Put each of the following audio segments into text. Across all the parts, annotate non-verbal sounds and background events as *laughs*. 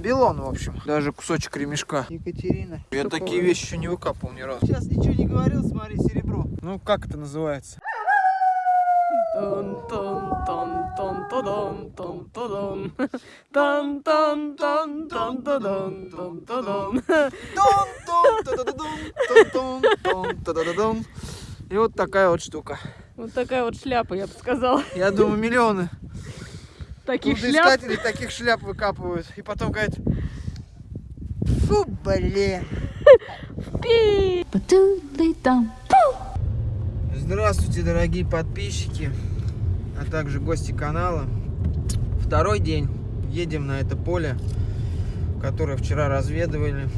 Белон, в общем. Даже кусочек ремешка. Екатерина. Я такие такое? вещи еще не выкапывал ни разу. Сейчас ничего не говорил, смотри, серебро. Ну, как это называется? И вот такая вот штука. Вот такая вот шляпа, я бы сказала. Я думаю, миллионы Таких шляп. Таких шляп выкапывают. И потом говорят, фу, блин. Здравствуйте, дорогие подписчики, а также гости канала. Второй день едем на это поле, которое вчера разведывали.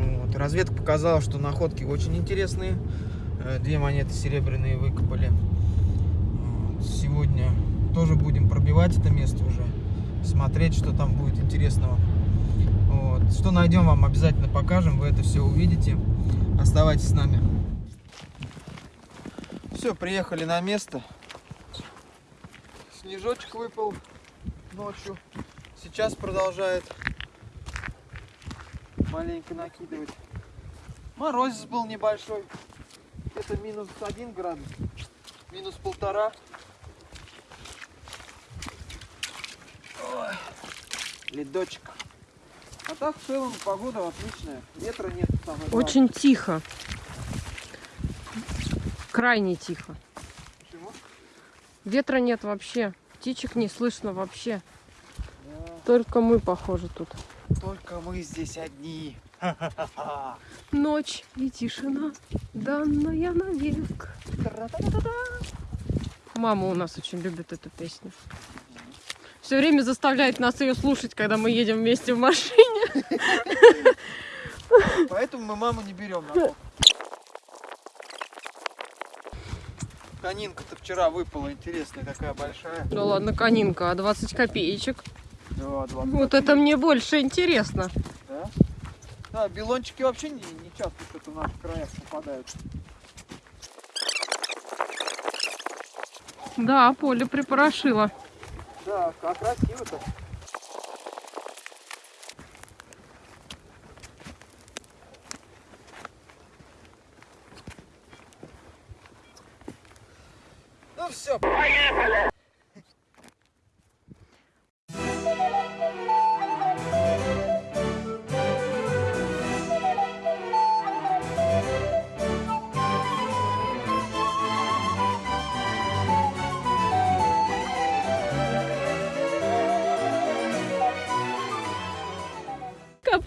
Вот. Разведка показала, что находки очень интересные. Э, Две монеты серебряные выкопали. Вот. Сегодня тоже будем пробивать это место уже, смотреть, что там будет интересного. Вот. Что найдем, вам обязательно покажем, вы это все увидите. Оставайтесь с нами. Все, приехали на место. Снежочек выпал ночью. Сейчас продолжает маленько накидывать. Морозец был небольшой. Это минус один градус. Минус полтора. Ой, ледочек. А так в целом погода отличная. Ветра нет. самое главное. Очень тихо. Крайне тихо. Почему? Ветра нет вообще. Птичек не слышно вообще. Да. Только мы, похоже, тут. Только мы здесь одни. *laughs* Ночь и тишина, данная навек. Мама у нас очень любит эту песню. Все время заставляет нас ее слушать, когда мы едем вместе в машине. *laughs* Поэтому мы маму не берем на. Конинка-то вчера выпала интересная, такая большая. Ну ладно, конинка, а 20 копеечек. Да, два Вот это мне больше интересно. Да? Да, белончики вообще не, не часто что-то в наших краях попадают. Да, поле припорошило. Да, как красиво-то. Ну все,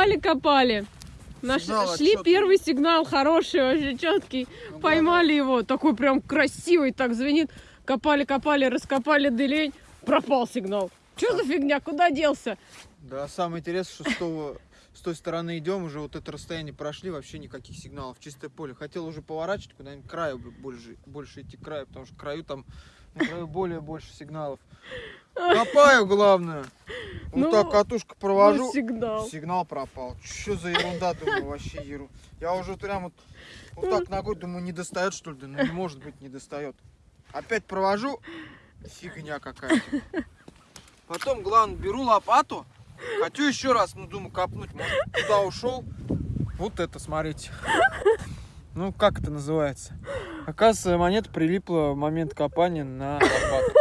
Копали, копали. Наш, Сигнал шли отчетный. первый сигнал, хороший, вообще четкий. Ну, Поймали его, такой прям красивый, так звенит. Копали, копали, раскопали дылень, пропал сигнал. Что за фигня, куда делся? Да, самое интересное, что с, того- с той стороны идем, уже вот это расстояние прошли, вообще никаких сигналов, чистое поле. Хотел уже поворачивать куда-нибудь краю больше, больше идти к краю, потому что к краю там на краю более больше сигналов. Копаю, главное. Вот Ну, так катушка провожу. Ну, сигнал. Сигнал пропал. Что за ерунда, думаю, вообще ерунда. Я уже прям вот, вот так ногой думаю, не достает что ли? Да ну не может быть, не достает. Опять провожу, фигня какая-то. Потом, главное, беру лопату, хочу еще раз, ну думаю, копнуть, может, туда ушел. Вот это, смотрите. Ну, как это называется? Оказывается, монета прилипла в момент копания на лопату.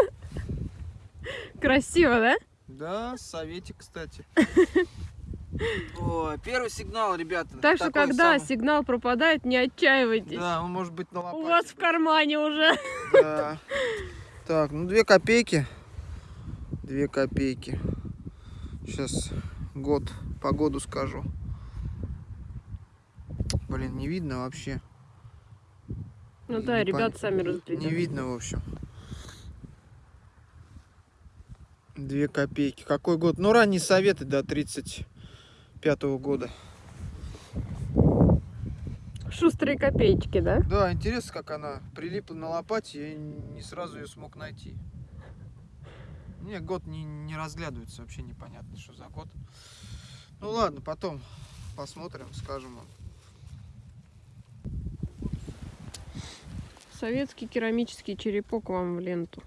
*laughs* Красиво, да? Да, советик, кстати. *laughs* О, первый сигнал, ребята. Так что, когда самый. сигнал пропадает, не отчаивайтесь. Да, он может быть на У лопате. вас в кармане уже. Да. Так, ну две копейки. Две копейки. Сейчас год, погоду скажу. Блин, не видно вообще. Ну да, Не ребят пон- сами Не разберут. видно, в общем. Две копейки. Какой год? Ну, ранние советы до 35 года. Шустрые копеечки, да? Да, интересно, как она прилипла на лопате, я не сразу ее смог найти. Не, год не, не разглядывается, вообще непонятно, что за год. Ну ладно, потом посмотрим, скажем вам. Советский керамический черепок вам в ленту.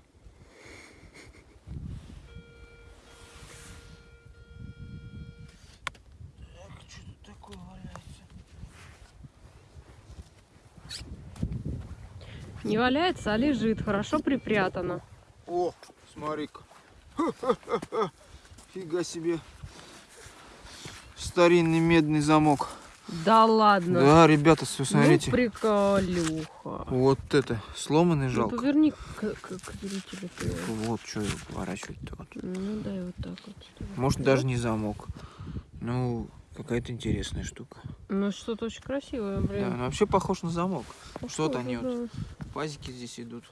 Не валяется, а лежит. Хорошо припрятано. О, смотри-ка. *laughs* Фига себе. Старинный медный замок. Да ладно. Да, ребята, все, Ну, смотрите. приколюха. Вот это, сломанный Ну, жалко. поверни к, к, к зрителю. Вот что его поворачивать-то вот. Ну, дай вот так вот. Может даже не замок. Ну, какая-то интересная штука. Ну, что-то очень красивое, Да, блин. ну вообще похож на замок. что-то Похоже, они вот да. Пазики здесь идут.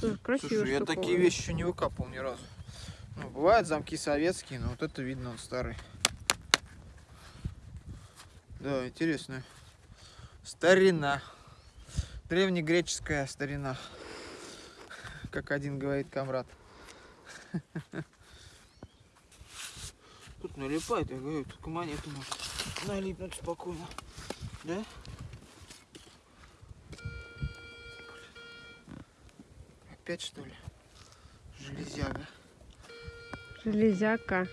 Слушай, красиво. Слушай, я такие вещи еще не выкапывал ни разу. Ну, бывают замки советские, но вот это видно, он старый. Да, интересно. Старина. Древнегреческая старина. Как один говорит комрад. *laughs* Тут налипает, я говорю, только монету может налипнуть спокойно. Да? Опять что ли? Железяга. Железяка.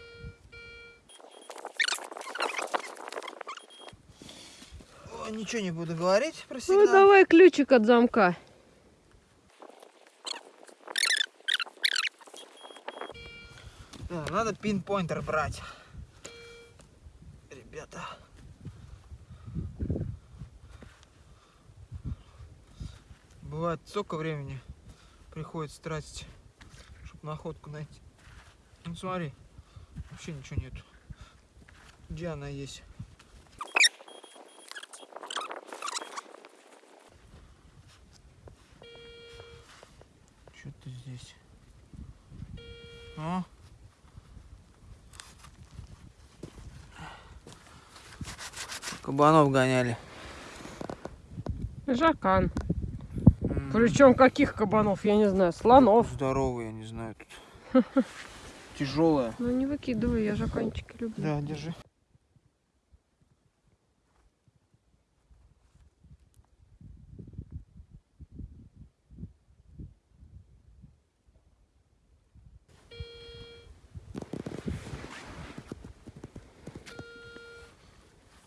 О, ничего не буду говорить про Ну, сигнал. давай ключик от замка. Да, надо пин-поинтер брать. Ребята. Бывает столько времени приходится тратить, чтобы находку найти. Ну смотри, вообще ничего нету. Где она есть? Что-то здесь. А? Кабанов гоняли. Жакан. Причем каких кабанов, я не знаю, слонов. Здоровый, я не знаю. Тут. *laughs* Тяжелая. Ну не выкидывай, я жаканчики люблю. Да, держи.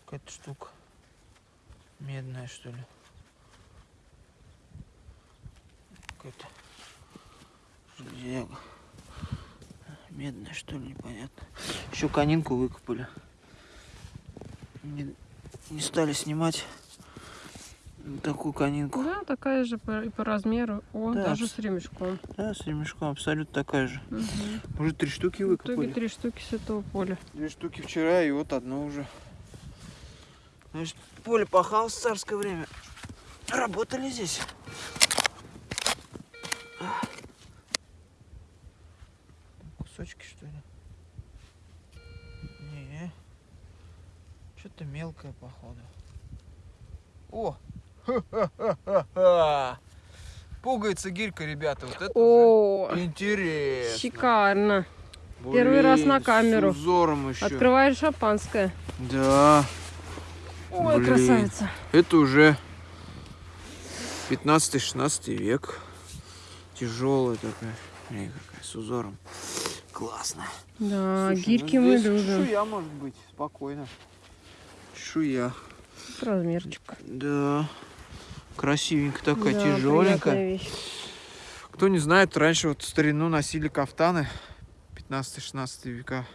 Какая-то штука. Медная, что ли? Какая-то железяка. Медная, что ли, непонятно. Еще конинку выкопали. Не, не стали снимать такую конинку. Да, такая же по, и по размеру. О, Да, даже с ремешком. Да, с ремешком абсолютно такая же. Мгм. Уже три штуки В итоге выкопали. три штуки с этого поля. Две штуки вчера и вот одно уже. Значит, поле пахалось в царское время. Работали здесь. Кусочки, что ли? Не. Мелкое, походу. О! Ха-ха-ха-ха! Пугается гирька, ребята. Вот это О, уже интересно. шикарно. Первый раз на Блин, камеру. С узором еще. Открываешь шампанское. Да. Ой, Блин. красавица. Это уже 15-16 век. Тяжелая такая. Смотри, какая с узором. Классно. Да, Слушай, гирьки ну мы любим. Чешуя может быть, спокойно. Чешуя. Размерчик. Да. Красивенькая такая, Да, тяжеленькая. Кто не знает, раньше вот в старину носили кафтаны 15-16 века.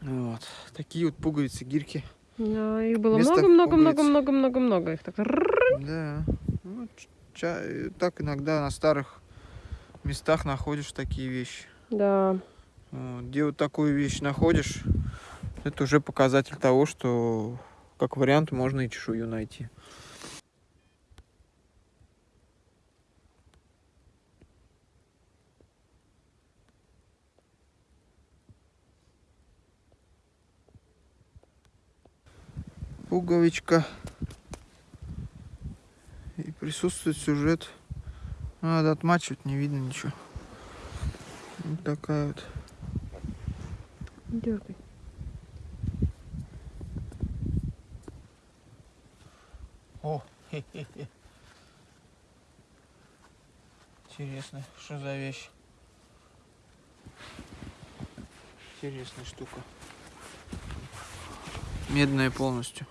Вот. Такие вот пуговицы, гирьки. Да, их было много-много-много-много-много-много. Их так. Да. Ну, так иногда на старых местах находишь такие вещи. Да. Вот, Где вот такую вещь находишь, это уже показатель того, что как вариант можно и чешую найти. Пуговичка. И присутствует сюжет. Надо отмачивать, не видно ничего. Вот такая вот. Дергай. О, хе-хе-хе. Интересно, что за вещь? Интересная штука. Медная полностью.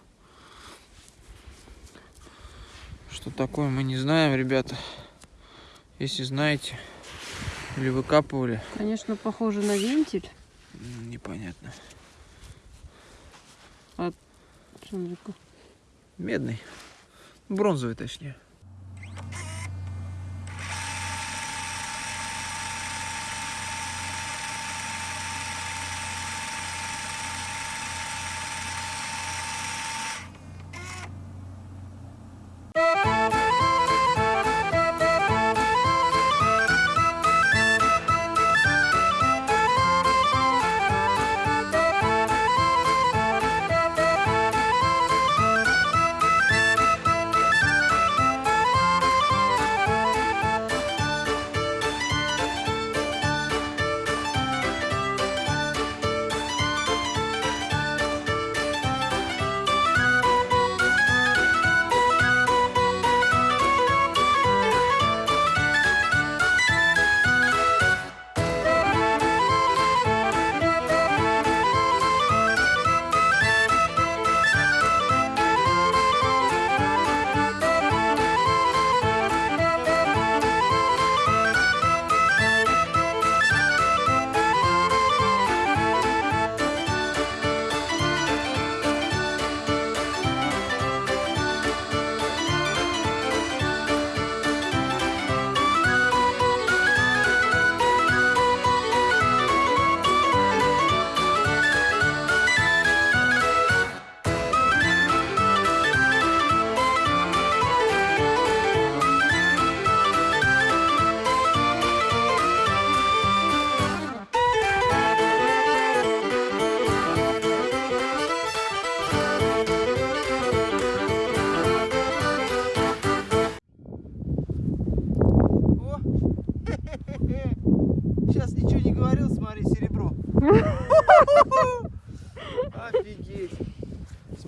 Что такое, мы не знаем, ребята. Если знаете или выкапывали, Конечно, похоже на вентиль. непонятно. Смотри-ка. Медный. Бронзовый, точнее.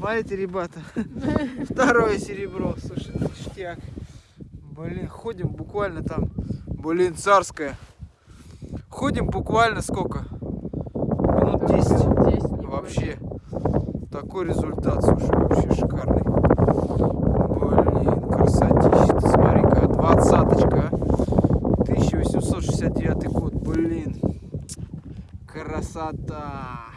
Понимаете, ребята? *laughs* Второе серебро. Слушай, ну ништяк. Блин, ходим буквально там. Блин, царская. Ходим буквально сколько? Минут 10. 10 вообще. Такой результат, слушай, вообще шикарный. Блин, красотища. Смотри-ка, двадцаточка, а. 1869 год, блин. Красота.